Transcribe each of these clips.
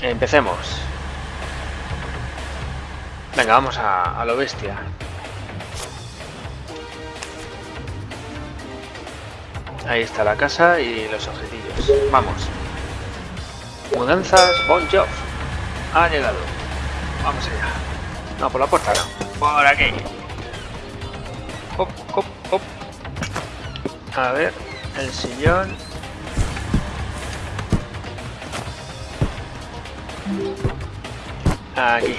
Empecemos. Venga, vamos a, lo bestia. Ahí está la casa y los objetivos. Vamos. Mudanzas Bon Job. Ha llegado. Vamos allá. No, por la puerta no. Por aquí. Hop, hop, hop. A ver, el sillón. Aquí.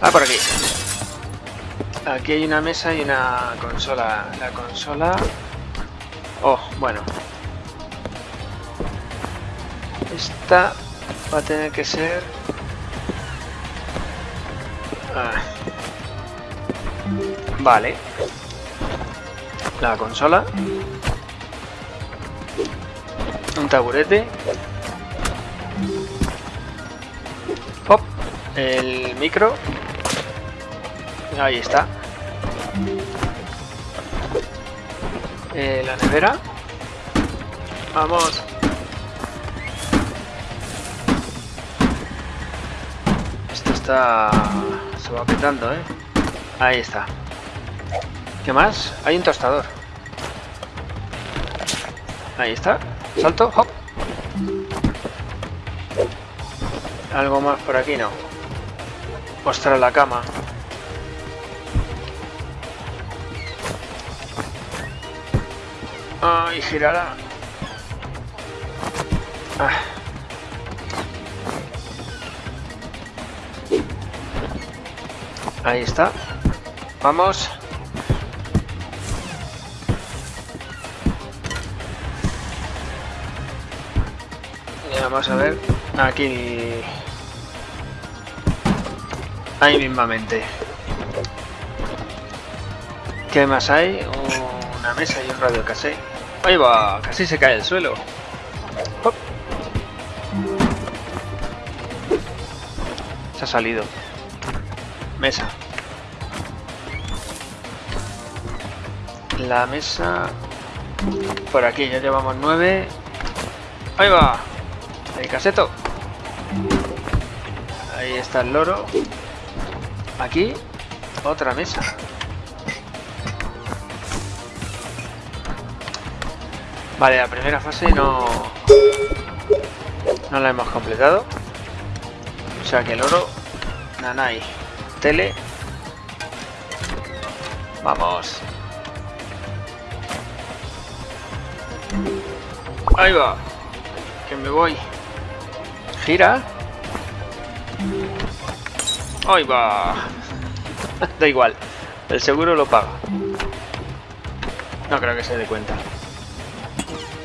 Ah, por aquí. Aquí hay una mesa y una consola. La consola... Oh, bueno. Esta va a tener que ser... Ah. Vale. La consola. Un taburete. Pop. El micro. Ahí está. Eh, la nevera. Vamos. Esto está... Se va petando, ¿eh? Ahí está. ¿Qué más? Hay un tostador. Ahí está. Salto. Hop. Algo más por aquí, no. Ostras, la cama. Ay, girará. Ah. Ahí está. Vamos. Vamos a ver. Aquí. Ahí mismamente. ¿Qué más hay? Una mesa y un radio cassette. Ahí va, casi se cae el suelo. Hop. Se ha salido. Mesa. La mesa... Por aquí ya llevamos nueve. Ahí va. El caseto. Ahí está el loro. Aquí. Otra mesa. Vale, la primera fase no... No la hemos completado. O sea que el oro... Nanai. Tele. Vamos. Ahí va. Que me voy. Gira. Ahí va. da igual. El seguro lo paga. No creo que se dé cuenta.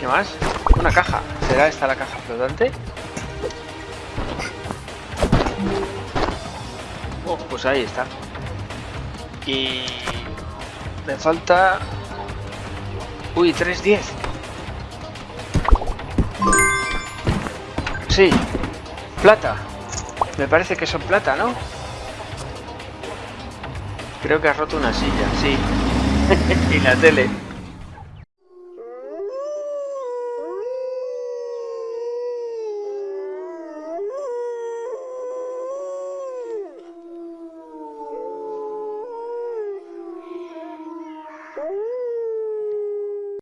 ¿Qué más? Una caja. ¿Será esta la caja flotante? Oh, pues ahí está. Y... Me falta... Uy, 3.10. Sí. Plata. Me parece que son plata, ¿no? Creo que has roto una silla, sí. y la tele.